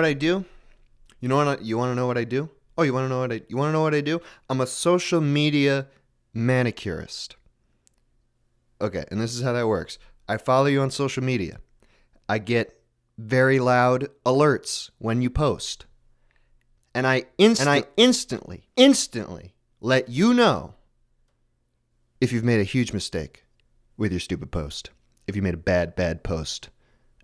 what I do? You know what? I, you want to know what I do? Oh, you want to know what I? You want to know what I do? I'm a social media manicurist. Okay, and this is how that works. I follow you on social media. I get very loud alerts when you post. And I inst- and I instantly, instantly let you know if you've made a huge mistake with your stupid post. If you made a bad, bad post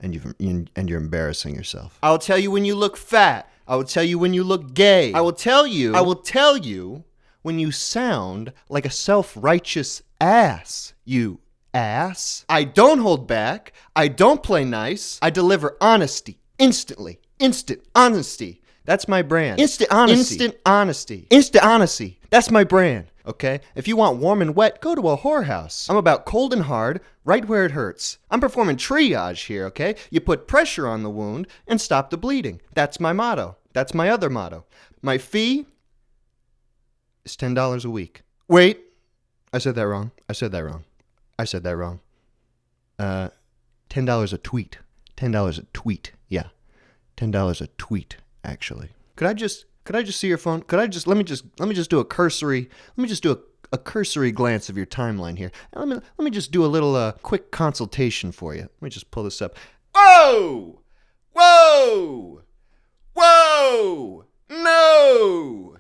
and you've and you're embarrassing yourself. I'll tell you when you look fat. I will tell you when you look gay. I will tell you. I will tell you when you sound like a self-righteous ass. You ass. I don't hold back. I don't play nice. I deliver honesty instantly. Instant honesty. That's my brand. Instant honesty. Instant honesty. Instant honesty. That's my brand. Okay? If you want warm and wet, go to a whorehouse. I'm about cold and hard, right where it hurts. I'm performing triage here, okay? You put pressure on the wound and stop the bleeding. That's my motto. That's my other motto. My fee is $10 a week. Wait. I said that wrong. I said that wrong. I said that wrong. Uh, $10 a tweet. $10 a tweet. Yeah. $10 a tweet, actually. Could I just could I just see your phone? Could I just let me just let me just do a cursory let me just do a, a cursory glance of your timeline here. let me let me just do a little uh, quick consultation for you. Let me just pull this up. Whoa! Whoa! Whoa! No!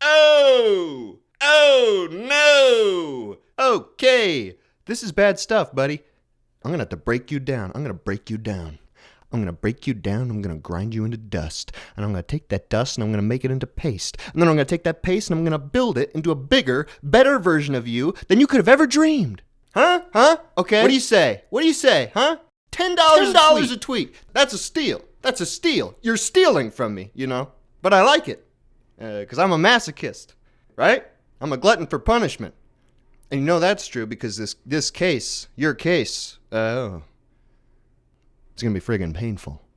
Oh! Oh no! Okay. This is bad stuff, buddy. I'm gonna have to break you down. I'm gonna break you down. I'm going to break you down. I'm going to grind you into dust. And I'm going to take that dust and I'm going to make it into paste. And then I'm going to take that paste and I'm going to build it into a bigger, better version of you than you could have ever dreamed. Huh? Huh? Okay. What do you say? What do you say? Huh? $10, $10 a, tweet. a tweet. That's a steal. That's a steal. You're stealing from me, you know? But I like it. Because uh, I'm a masochist, right? I'm a glutton for punishment. And you know that's true because this this case, your case, oh, it's to be friggin' painful.